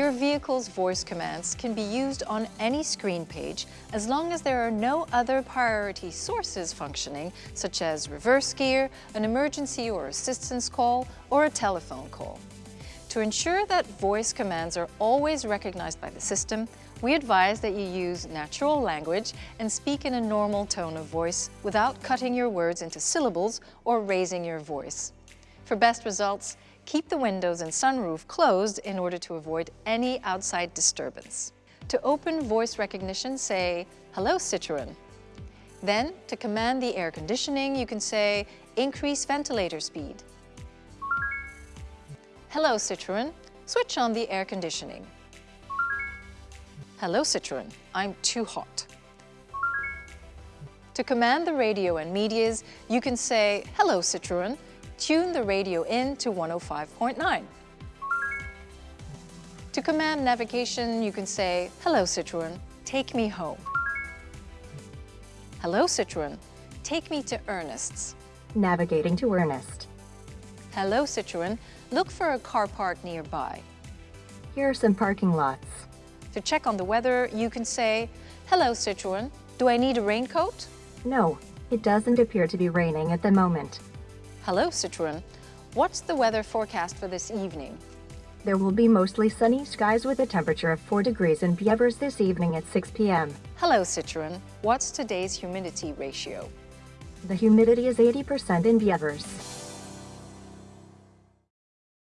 Your vehicle's voice commands can be used on any screen page as long as there are no other priority sources functioning, such as reverse gear, an emergency or assistance call, or a telephone call. To ensure that voice commands are always recognized by the system, we advise that you use natural language and speak in a normal tone of voice without cutting your words into syllables or raising your voice. For best results, keep the windows and sunroof closed in order to avoid any outside disturbance. To open voice recognition, say, Hello Citroën. Then, to command the air conditioning, you can say, Increase ventilator speed. Hello Citroën, switch on the air conditioning. Hello Citroën, I'm too hot. To command the radio and medias, you can say, Hello Citroën, tune the radio in to 105.9. To command navigation, you can say, Hello Citroën, take me home. Hello Citroën, take me to Ernest's. Navigating to Ernest. Hello Citroën, look for a car park nearby. Here are some parking lots. To check on the weather, you can say, Hello Citroën, do I need a raincoat? No, it doesn't appear to be raining at the moment. Hello Citroën, what's the weather forecast for this evening? There will be mostly sunny skies with a temperature of 4 degrees in Bievers this evening at 6 p.m. Hello Citroën, what's today's humidity ratio? The humidity is 80% in Bievers.